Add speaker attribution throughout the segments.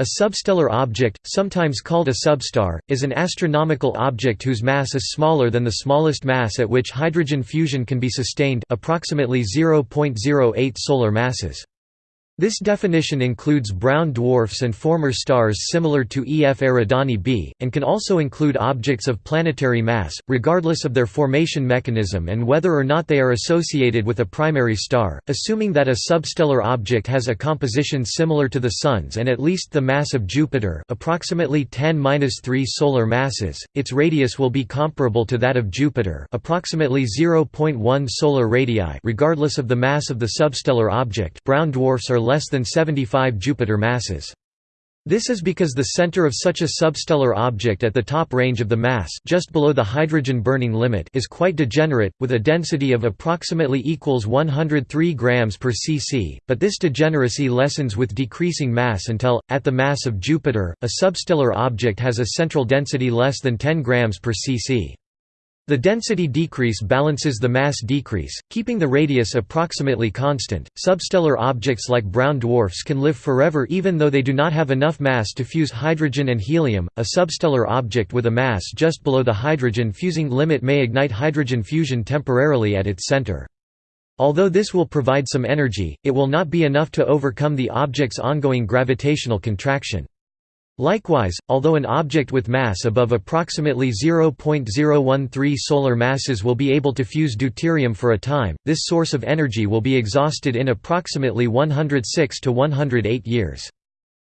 Speaker 1: A substellar object, sometimes called a substar, is an astronomical object whose mass is smaller than the smallest mass at which hydrogen fusion can be sustained approximately 0.08 solar masses. This definition includes brown dwarfs and former stars similar to EF Eridani b, and can also include objects of planetary mass, regardless of their formation mechanism and whether or not they are associated with a primary star. Assuming that a substellar object has a composition similar to the Sun's and at least the mass of Jupiter, approximately 10^-3 solar masses, its radius will be comparable to that of Jupiter, approximately 0.1 solar radii, regardless of the mass of the substellar object. Brown dwarfs are less than 75 Jupiter masses. This is because the center of such a substellar object at the top range of the mass just below the hydrogen burning limit is quite degenerate, with a density of approximately equals 103 grams per cc, but this degeneracy lessens with decreasing mass until, at the mass of Jupiter, a substellar object has a central density less than 10 grams per cc. The density decrease balances the mass decrease, keeping the radius approximately constant. Substellar objects like brown dwarfs can live forever even though they do not have enough mass to fuse hydrogen and helium. A substellar object with a mass just below the hydrogen fusing limit may ignite hydrogen fusion temporarily at its center. Although this will provide some energy, it will not be enough to overcome the object's ongoing gravitational contraction. Likewise, although an object with mass above approximately 0.013 solar masses will be able to fuse deuterium for a time, this source of energy will be exhausted in approximately 106 to 108 years.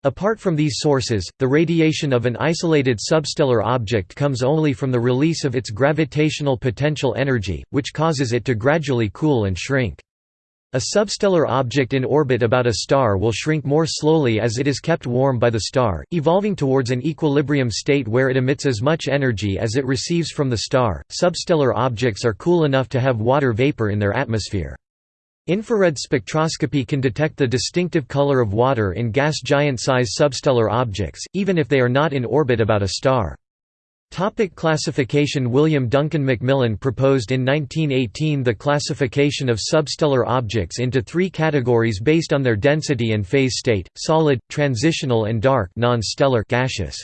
Speaker 1: Apart from these sources, the radiation of an isolated substellar object comes only from the release of its gravitational potential energy, which causes it to gradually cool and shrink. A substellar object in orbit about a star will shrink more slowly as it is kept warm by the star, evolving towards an equilibrium state where it emits as much energy as it receives from the star. Substellar objects are cool enough to have water vapor in their atmosphere. Infrared spectroscopy can detect the distinctive color of water in gas giant-size substellar objects, even if they are not in orbit about a star. Topic classification William Duncan Macmillan proposed in 1918 the classification of substellar objects into three categories based on their density and phase state, solid, transitional and dark non-stellar gaseous.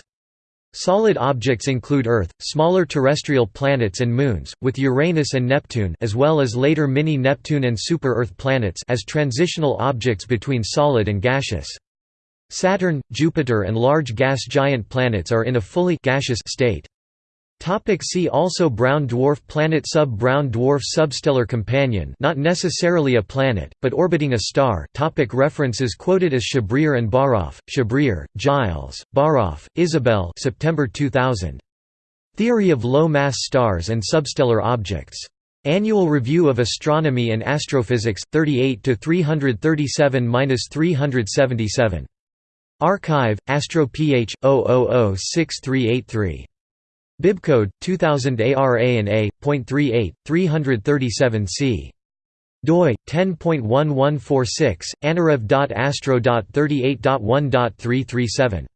Speaker 1: Solid objects include Earth, smaller terrestrial planets and moons, with Uranus and Neptune as well as later mini-Neptune and super-Earth planets as transitional objects between solid and gaseous. Saturn, Jupiter and large gas giant planets are in a fully gaseous state. Topic see also Brown dwarf planet Sub-brown dwarf Substellar companion not necessarily a planet, but orbiting a star topic References quoted as Chabrier and Baraffe, Chabrier, Gilles, Baraffe, Isabelle September 2000. Theory of Low-Mass Stars and Substellar Objects. Annual Review of Astronomy and Astrophysics, 38 337–377. arXiv, Astro Ph. 0006383. Bibcode 2000 ARA and A.38 337 c. doi 10.1146 anarev.astro.38.1.337